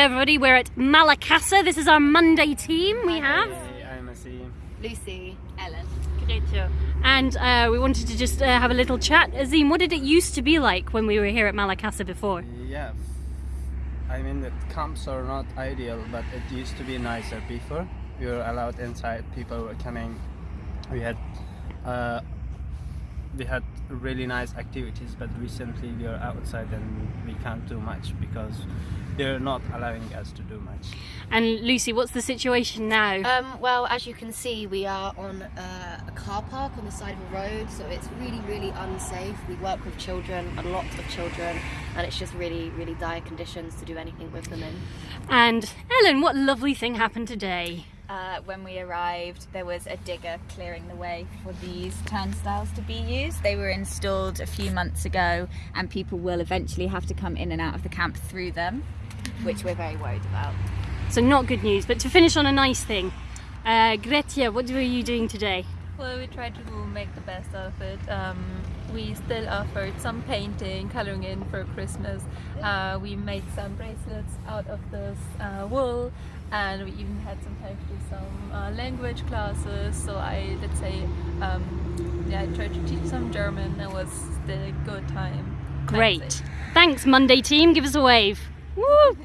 everybody, we're at Malakasa. This is our Monday team we have. Hey, I'm Asim. Lucy, Ellen. And uh, we wanted to just uh, have a little chat. Azim, what did it used to be like when we were here at Malakasa before? Yeah, I mean the camps are not ideal, but it used to be nicer before. We were allowed inside. People were coming. We had uh, we had really nice activities, but recently we are outside and we can't do much because they're not allowing us to do much. And Lucy, what's the situation now? Um, well, as you can see, we are on uh, a car park on the side of a road, so it's really, really unsafe. We work with children, a lot of children, and it's just really, really dire conditions to do anything with them in. And Ellen, what lovely thing happened today? Uh, when we arrived, there was a digger clearing the way for these turnstiles to be used. They were installed a few months ago, and people will eventually have to come in and out of the camp through them, which we're very worried about. So not good news, but to finish on a nice thing. Uh, Gretja, what were you doing today? Well, we tried to make the best out of it. Um, we still offered some painting, coloring in for Christmas. Uh, we made some bracelets out of this uh, wool and we even had some time to do some uh, language classes. So I, let's say, um, yeah, I tried to teach some German. It was a good time. Great. Thanks, Monday team. Give us a wave. Woo!